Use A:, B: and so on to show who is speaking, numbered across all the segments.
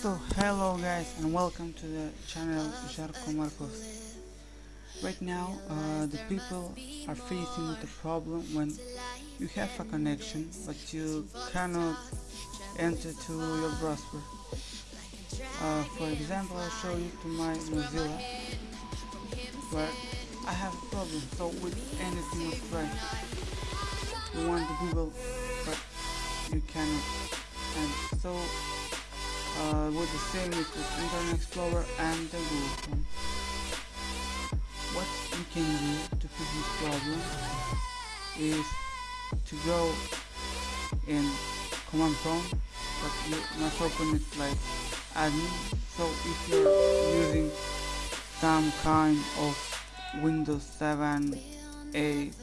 A: So hello guys and welcome to the channel Jarko Marcos. Right now uh, the people are facing with a problem when you have a connection but you cannot enter to your browser. Uh, for example I'll show you to my Mozilla where I have a problem so with anything of try you want to Google but you cannot and so uh, with the same with Internet Explorer and the Google Chrome. What you can do to fix this problem is to go in command prompt but you must open it like admin so if you're using some kind of Windows 7 8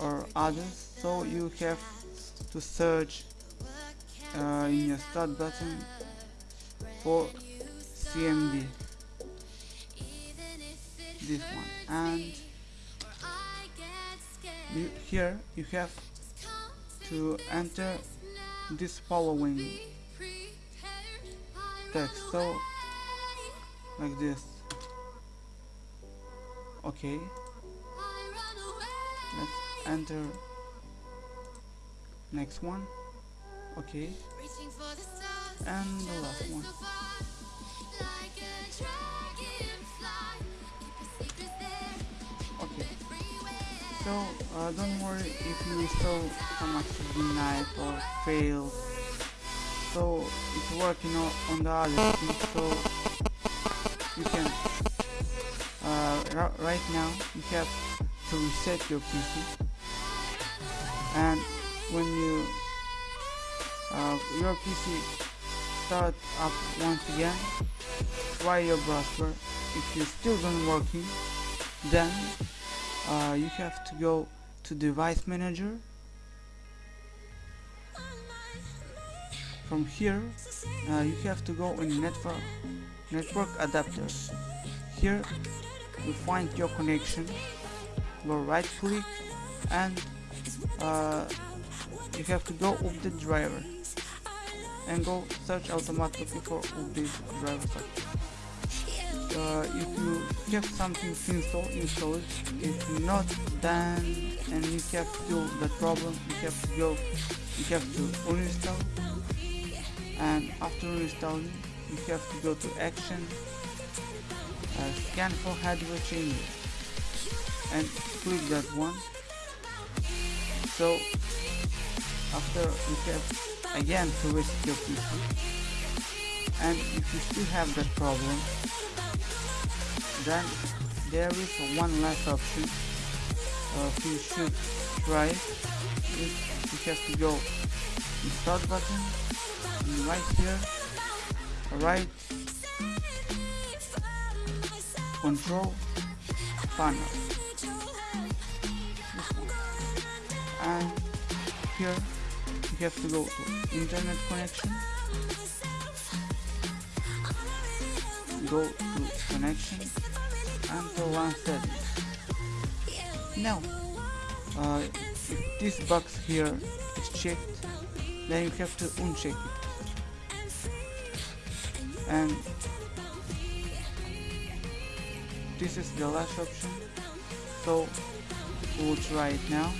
A: or others so you have to search uh, in your start button for CMD this one. And you, here you have to enter this following text. So like this. Okay. Let's enter next one. Okay and the last one. Okay. So uh, don't worry if you saw some denied or fail. so it's working on the other thing so you can uh, right now you have to reset your PC and when you uh, your PC start up once again. Try your browser if you still don't working then uh, you have to go to device manager. From here uh, you have to go in network network adapters. Here you find your connection. Go right click and uh, you have to go with the driver and go search automatically for update driver. Uh, if you have something to install, it. If not, then and you have still the problem, you have to go, you have to uninstall, and after uninstalling, you have to go to action, uh, scan for hardware changes, and click that one. So after you have again to reset your PC and if you still have that problem then there is one last option uh, you should try you have to go to start button and right here right control panel. And here you have to go to internet connection. Go to connection and to one settings now uh, if this box here is checked then you have to uncheck it. And this is the last option. So we'll try it now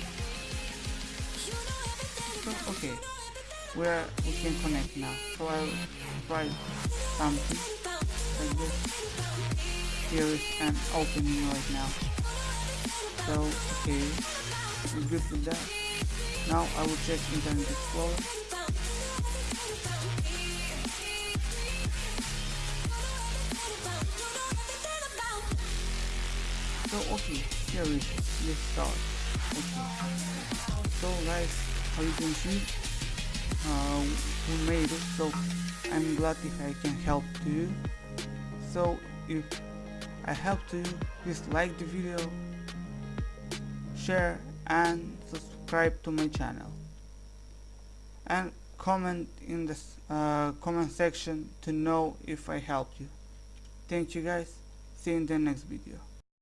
A: okay where we can connect now. So I'll try something like this. Here is an opening right now. So okay we're good with that. Now I will check Internet Explorer so okay here is let's start. Okay. So guys how you can see uh, made it so I'm glad if I can help to you. So if I help to you please like the video share and subscribe to my channel. And comment in the uh, comment section to know if I helped you. Thank you guys. See you in the next video